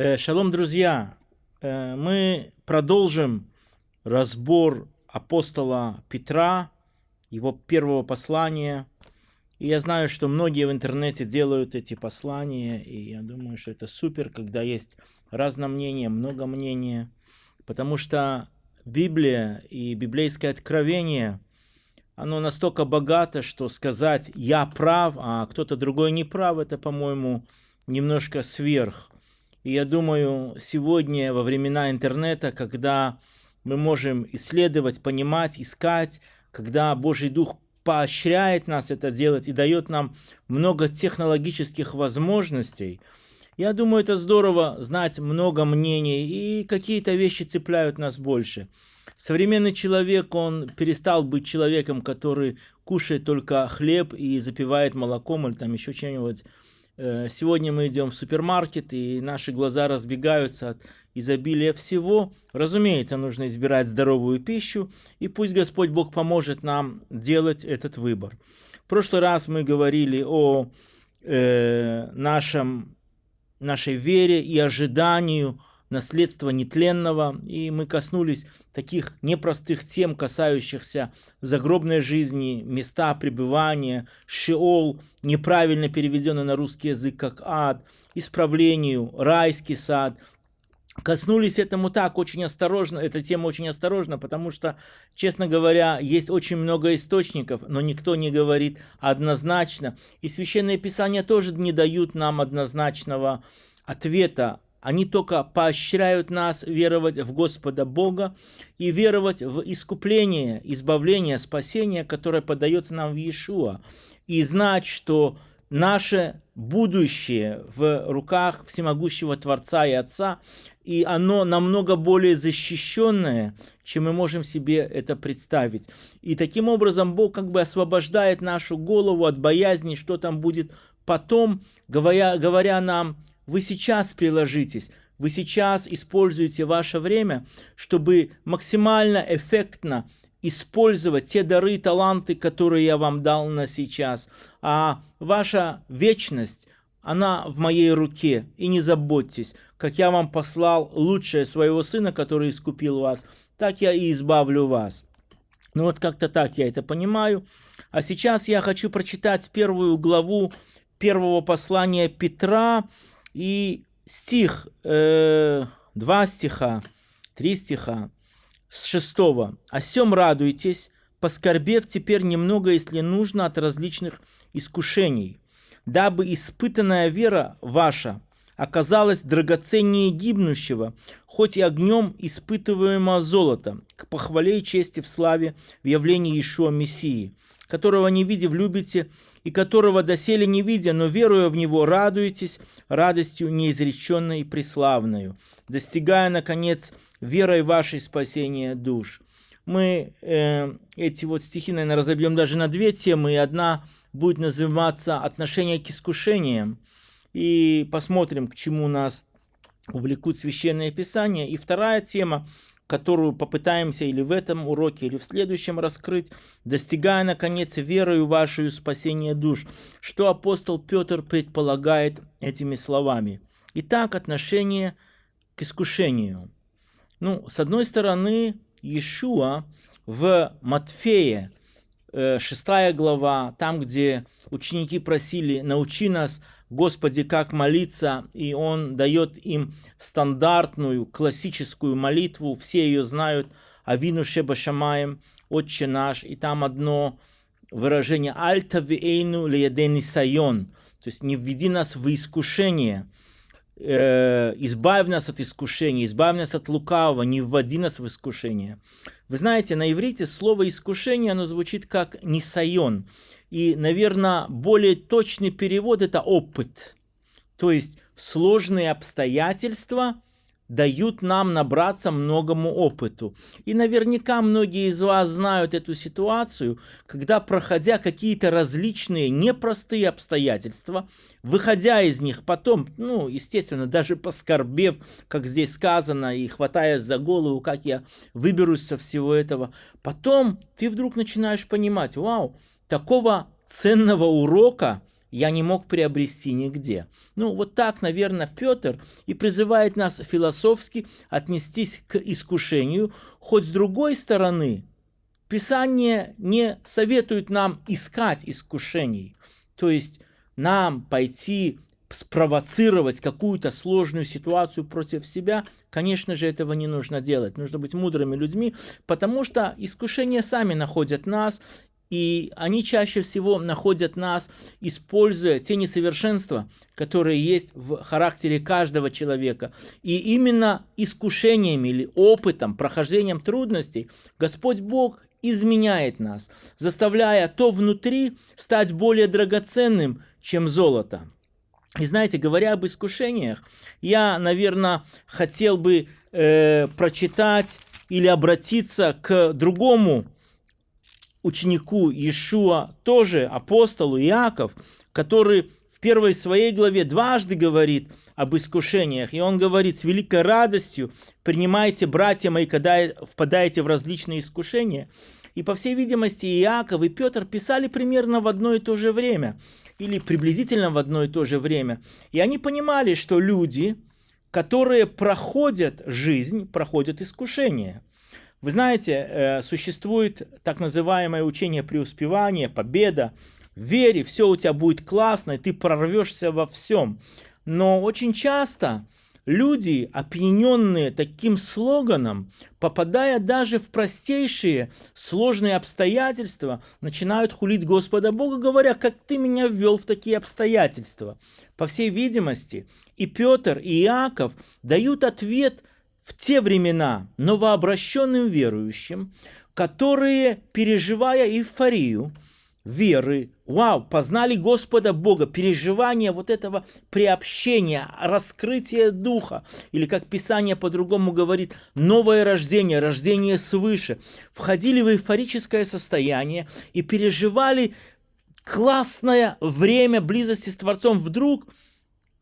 Э, шалом, друзья! Э, мы продолжим разбор апостола Петра, его первого послания. И я знаю, что многие в интернете делают эти послания, и я думаю, что это супер, когда есть разное мнение, много мнения, потому что Библия и библейское откровение, оно настолько богато, что сказать «я прав», а кто-то другой не прав, это, по-моему, немножко сверх. И я думаю, сегодня, во времена интернета, когда мы можем исследовать, понимать, искать, когда Божий Дух поощряет нас это делать и дает нам много технологических возможностей, я думаю, это здорово знать много мнений, и какие-то вещи цепляют нас больше. Современный человек, он перестал быть человеком, который кушает только хлеб и запивает молоком или там еще чем-нибудь. Э, сегодня мы идем в супермаркет, и наши глаза разбегаются от изобилия всего. Разумеется, нужно избирать здоровую пищу, и пусть Господь Бог поможет нам делать этот выбор. В прошлый раз мы говорили о э, нашем, нашей вере и ожиданию наследства нетленного, и мы коснулись таких непростых тем, касающихся загробной жизни, места пребывания, шеол, неправильно переведенный на русский язык как ад, исправлению, райский сад, коснулись этому так очень осторожно, эта тема очень осторожно, потому что, честно говоря, есть очень много источников, но никто не говорит однозначно. И Священное Писание тоже не дают нам однозначного ответа они только поощряют нас веровать в Господа Бога и веровать в искупление, избавление, спасение, которое подается нам в Иешуа. И знать, что наше будущее в руках всемогущего Творца и Отца, и оно намного более защищенное, чем мы можем себе это представить. И таким образом Бог как бы освобождает нашу голову от боязни, что там будет потом, говоря, говоря нам, вы сейчас приложитесь, вы сейчас используете ваше время, чтобы максимально эффектно использовать те дары и таланты, которые я вам дал на сейчас. А ваша вечность, она в моей руке. И не заботьтесь, как я вам послал лучшее своего сына, который искупил вас, так я и избавлю вас. Ну вот как-то так я это понимаю. А сейчас я хочу прочитать первую главу первого послания Петра, и стих, э, два стиха, три стиха, с шестого. «О сем радуйтесь, поскорбев теперь немного, если нужно, от различных искушений, дабы испытанная вера ваша оказалась драгоценнее гибнущего, хоть и огнем испытываемого золота, к похвале и чести в славе в явлении Ишуа Мессии, которого не видев любите, и которого доселе не видя, но веруя в Него, радуетесь радостью неизреченной и преславною, достигая, наконец, верой вашей спасения душ. Мы э, эти вот стихи, наверное, разобьем даже на две темы, и одна будет называться «Отношение к искушениям», и посмотрим, к чему нас увлекут священные писания. И вторая тема которую попытаемся или в этом уроке, или в следующем раскрыть, достигая, наконец, верою вашу спасения душ, что апостол Петр предполагает этими словами. Итак, отношение к искушению. Ну, с одной стороны, Иешуа в Матфея, 6 э, глава, там, где ученики просили «научи нас Господи, как молиться, и он дает им стандартную, классическую молитву, все ее знают, Авину Шеба Шамаем, Отче наш, и там одно выражение «Альта вейну лиедени сайон», то есть «не введи нас в искушение», э, избавь нас от искушения, избавь нас от лукавого, не вводи нас в искушение. Вы знаете, на иврите слово искушение, оно звучит как нисайон. И, наверное, более точный перевод – это опыт. То есть сложные обстоятельства дают нам набраться многому опыту. И наверняка многие из вас знают эту ситуацию, когда, проходя какие-то различные непростые обстоятельства, выходя из них потом, ну, естественно, даже поскорбев, как здесь сказано, и хватаясь за голову, как я выберусь со всего этого, потом ты вдруг начинаешь понимать, вау, такого ценного урока я не мог приобрести нигде. Ну, вот так, наверное, Петр и призывает нас философски отнестись к искушению, хоть с другой стороны, Писание не советует нам искать искушений, то есть нам пойти спровоцировать какую-то сложную ситуацию против себя, конечно же, этого не нужно делать. Нужно быть мудрыми людьми, потому что искушения сами находят нас, и они чаще всего находят нас, используя те несовершенства, которые есть в характере каждого человека. И именно искушениями или опытом, прохождением трудностей Господь Бог изменяет нас, заставляя то внутри стать более драгоценным, чем золото. И знаете, говоря об искушениях, я, наверное, хотел бы э, прочитать или обратиться к другому ученику Иешуа, тоже апостолу Иаков, который в первой своей главе дважды говорит об искушениях. И он говорит, с великой радостью принимайте, братья мои, когда впадаете в различные искушения. И, по всей видимости, Иаков и Петр писали примерно в одно и то же время, или приблизительно в одно и то же время. И они понимали, что люди, которые проходят жизнь, проходят искушения. Вы знаете, э, существует так называемое учение преуспевания, победа. В все у тебя будет классно, и ты прорвешься во всем. Но очень часто люди, опьяненные таким слоганом, попадая даже в простейшие сложные обстоятельства, начинают хулить Господа Бога, говоря, как ты меня ввел в такие обстоятельства. По всей видимости, и Петр, и Иаков дают ответ в те времена новообращенным верующим, которые, переживая эйфорию, веры, вау, познали Господа Бога, переживание вот этого приобщения, раскрытия Духа, или как Писание по-другому говорит, новое рождение, рождение свыше, входили в эйфорическое состояние и переживали классное время близости с Творцом, вдруг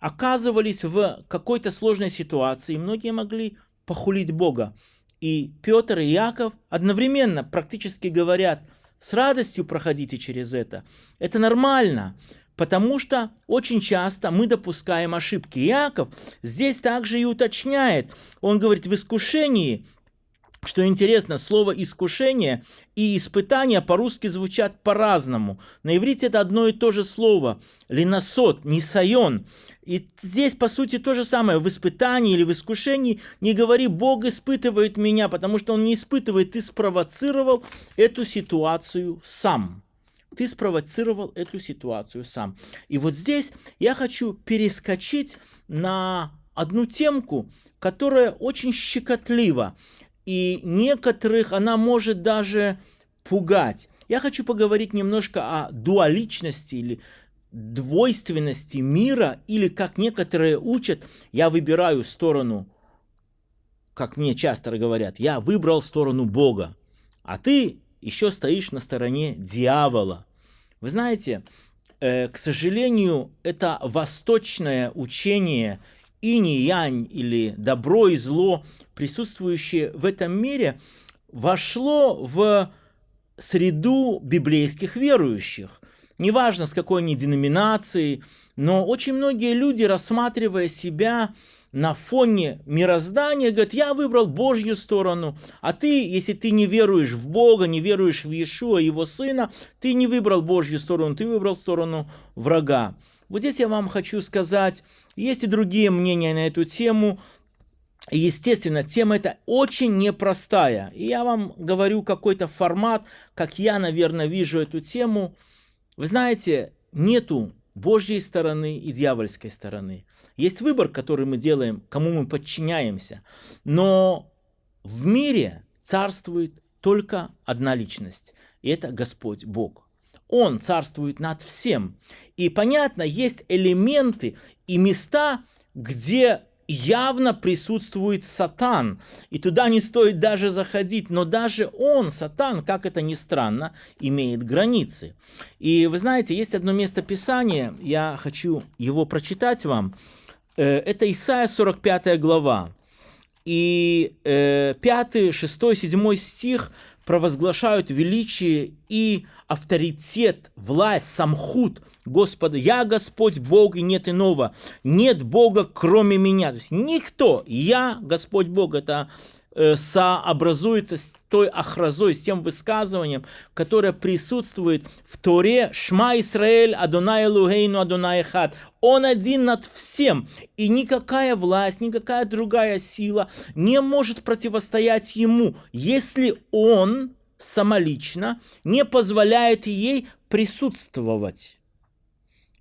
оказывались в какой-то сложной ситуации, и многие могли похулить Бога. И Петр и Яков одновременно практически говорят, с радостью проходите через это. Это нормально, потому что очень часто мы допускаем ошибки. Яков здесь также и уточняет. Он говорит, в искушении что интересно, слово «искушение» и «испытание» по-русски звучат по-разному. На иврите это одно и то же слово. Линосот, нисайон. И здесь, по сути, то же самое. В испытании или в искушении не говори «Бог испытывает меня», потому что Он не испытывает. Ты спровоцировал эту ситуацию сам. Ты спровоцировал эту ситуацию сам. И вот здесь я хочу перескочить на одну темку, которая очень щекотлива и некоторых она может даже пугать. Я хочу поговорить немножко о дуаличности или двойственности мира, или как некоторые учат, я выбираю сторону, как мне часто говорят, я выбрал сторону Бога, а ты еще стоишь на стороне дьявола. Вы знаете, э, к сожалению, это восточное учение инь-янь или добро и зло, присутствующее в этом мире, вошло в среду библейских верующих. Неважно, с какой они деноминации, но очень многие люди, рассматривая себя на фоне мироздания, говорят, я выбрал Божью сторону, а ты, если ты не веруешь в Бога, не веруешь в Иешуа, его сына, ты не выбрал Божью сторону, ты выбрал сторону врага. Вот здесь я вам хочу сказать, есть и другие мнения на эту тему. Естественно, тема эта очень непростая. И я вам говорю какой-то формат, как я, наверное, вижу эту тему. Вы знаете, нету Божьей стороны и дьявольской стороны. Есть выбор, который мы делаем, кому мы подчиняемся. Но в мире царствует только одна личность, и это Господь Бог. Он царствует над всем. И понятно, есть элементы и места, где явно присутствует сатан. И туда не стоит даже заходить. Но даже он, сатан, как это ни странно, имеет границы. И вы знаете, есть одно место Писания, я хочу его прочитать вам. Э, это Исайя 45 глава. И 5, 6, 7 стих провозглашают величие и авторитет, власть, самхут Господа. Я Господь Бог и нет иного. Нет Бога кроме меня. То есть никто. Я Господь Бог. Это Э, сообразуется с той охразой, с тем высказыванием, которое присутствует в Торе «Шма Исраэль Адонай Лугейну Адонай Хат». Он один над всем, и никакая власть, никакая другая сила не может противостоять ему, если он самолично не позволяет ей присутствовать.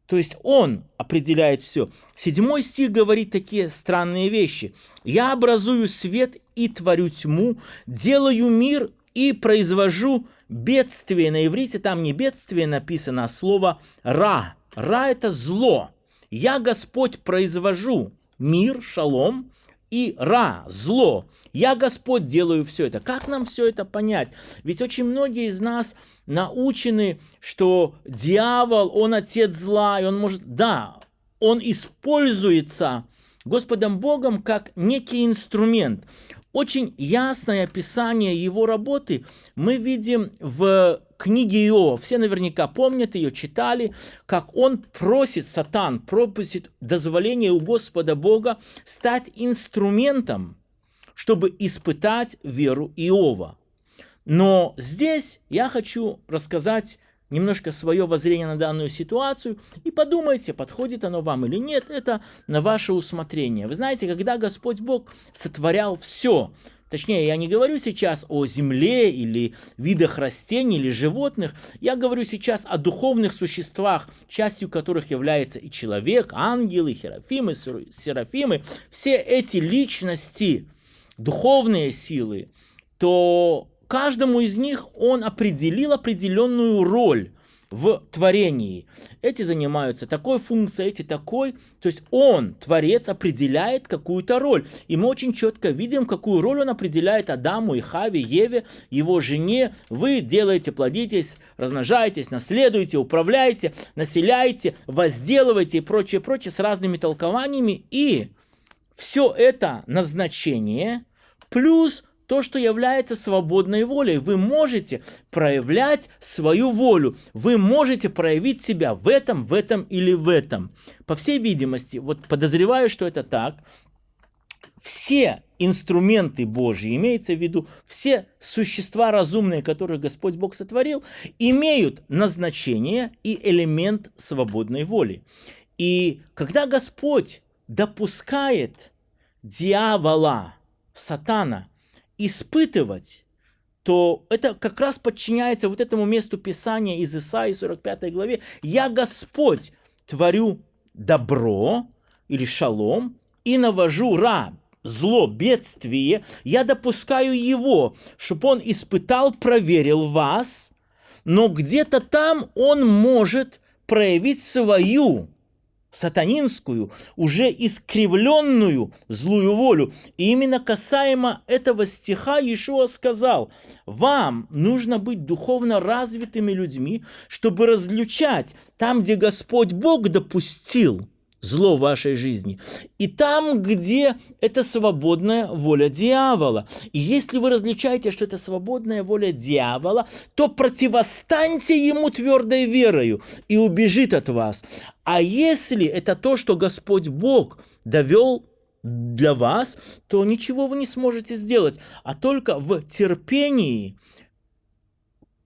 То есть он определяет все. Седьмой стих говорит такие странные вещи. «Я образую свет и творю тьму, делаю мир и произвожу бедствие». На иврите там не бедствие написано, а слово «ра». «Ра» — это зло. «Я, Господь, произвожу мир, шалом, и ра, зло. Я, Господь, делаю все это. Как нам все это понять? Ведь очень многие из нас научены, что дьявол, он отец зла, и он может, да, он используется Господом Богом как некий инструмент. Очень ясное описание его работы мы видим в книге Иова. Все наверняка помнят ее, читали, как он просит, сатан просит дозволения у Господа Бога стать инструментом, чтобы испытать веру Иова. Но здесь я хочу рассказать немножко свое воззрение на данную ситуацию и подумайте, подходит оно вам или нет, это на ваше усмотрение. Вы знаете, когда Господь Бог сотворял все, Точнее, я не говорю сейчас о земле или видах растений или животных, я говорю сейчас о духовных существах, частью которых является и человек, ангелы, херафимы, серафимы. Все эти личности, духовные силы, то каждому из них он определил определенную роль в творении. Эти занимаются такой функцией, эти такой. То есть он, Творец, определяет какую-то роль. И мы очень четко видим, какую роль он определяет Адаму и Хаве, Еве, его жене. Вы делаете, плодитесь, размножаетесь, наследуете, управляете, населяете, возделываете и прочее, прочее с разными толкованиями. И все это назначение плюс то, что является свободной волей. Вы можете проявлять свою волю. Вы можете проявить себя в этом, в этом или в этом. По всей видимости, вот подозреваю, что это так, все инструменты Божьи, имеется в виду все существа разумные, которые Господь Бог сотворил, имеют назначение и элемент свободной воли. И когда Господь допускает дьявола, сатана – испытывать, то это как раз подчиняется вот этому месту Писания из Исаии 45 главе. «Я Господь творю добро или шалом и навожу ра, зло, бедствие, я допускаю его, чтобы он испытал, проверил вас, но где-то там он может проявить свою сатанинскую, уже искривленную злую волю. И именно касаемо этого стиха Иешуа сказал, вам нужно быть духовно развитыми людьми, чтобы различать там, где Господь Бог допустил – зло в вашей жизни. И там, где это свободная воля дьявола. И если вы различаете, что это свободная воля дьявола, то противостаньте ему твердой верою и убежит от вас. А если это то, что Господь Бог довел для вас, то ничего вы не сможете сделать, а только в терпении,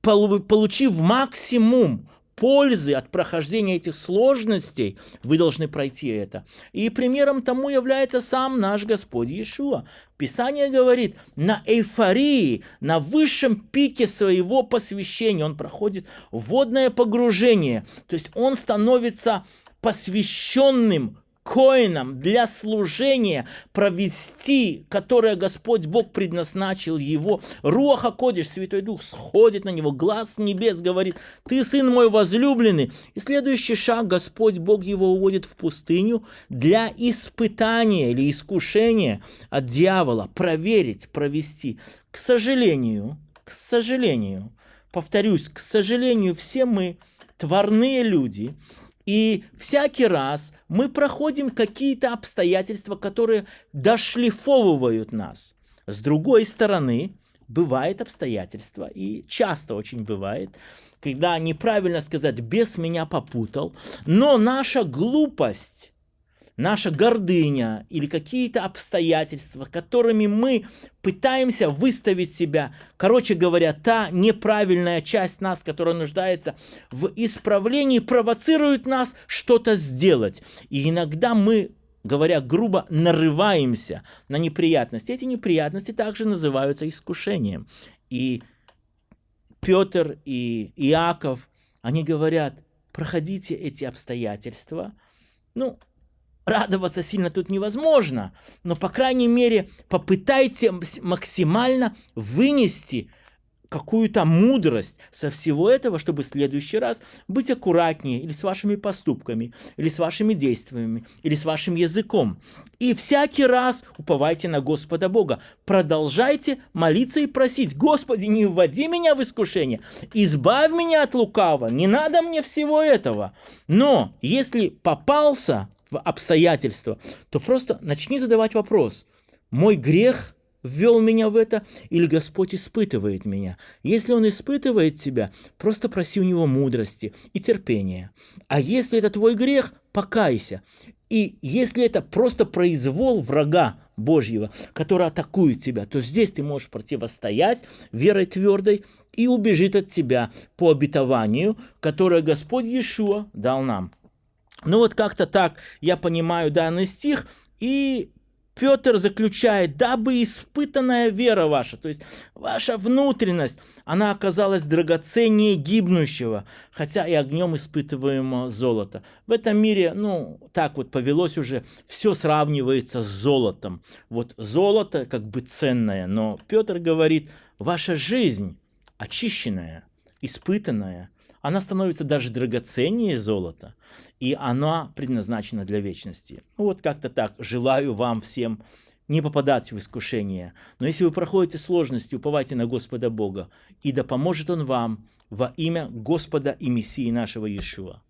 получив максимум пользы от прохождения этих сложностей, вы должны пройти это. И примером тому является сам наш Господь Иешуа. Писание говорит, на эйфории, на высшем пике своего посвящения он проходит водное погружение. То есть он становится посвященным коином для служения провести, которое Господь Бог предназначил его. Руаха Кодиш, Святой Дух, сходит на него, глаз небес говорит, ты сын мой возлюбленный. И следующий шаг, Господь Бог его уводит в пустыню для испытания или искушения от дьявола, проверить, провести. К сожалению, к сожалению, повторюсь, к сожалению, все мы тварные люди, и всякий раз мы проходим какие-то обстоятельства, которые дошлифовывают нас. С другой стороны, бывает обстоятельства, и часто очень бывает, когда неправильно сказать «бес меня попутал», но наша глупость, наша гордыня или какие-то обстоятельства, которыми мы пытаемся выставить себя, короче говоря, та неправильная часть нас, которая нуждается в исправлении, провоцирует нас что-то сделать. И иногда мы говоря грубо, нарываемся на неприятности. Эти неприятности также называются искушением. И Петр и Иаков, они говорят, проходите эти обстоятельства. Ну, радоваться сильно тут невозможно, но, по крайней мере, попытайте максимально вынести какую-то мудрость со всего этого, чтобы в следующий раз быть аккуратнее или с вашими поступками, или с вашими действиями, или с вашим языком. И всякий раз уповайте на Господа Бога. Продолжайте молиться и просить, Господи, не вводи меня в искушение, избавь меня от лукавого, не надо мне всего этого. Но если попался обстоятельства, то просто начни задавать вопрос, мой грех – ввел меня в это, или Господь испытывает меня. Если Он испытывает тебя, просто проси у Него мудрости и терпения. А если это твой грех, покайся. И если это просто произвол врага Божьего, который атакует тебя, то здесь ты можешь противостоять верой твердой и убежит от тебя по обетованию, которое Господь Иешуа дал нам. Ну вот как-то так я понимаю данный стих, и Петр заключает, дабы испытанная вера ваша, то есть ваша внутренность, она оказалась драгоценнее гибнущего, хотя и огнем испытываемого золота. В этом мире, ну, так вот повелось уже, все сравнивается с золотом. Вот золото как бы ценное, но Петр говорит, ваша жизнь очищенная, испытанная – она становится даже драгоценнее золота, и она предназначена для вечности. Ну, вот как-то так. Желаю вам всем не попадать в искушение. Но если вы проходите сложности, уповайте на Господа Бога, и да поможет Он вам во имя Господа и Мессии нашего Иешуа.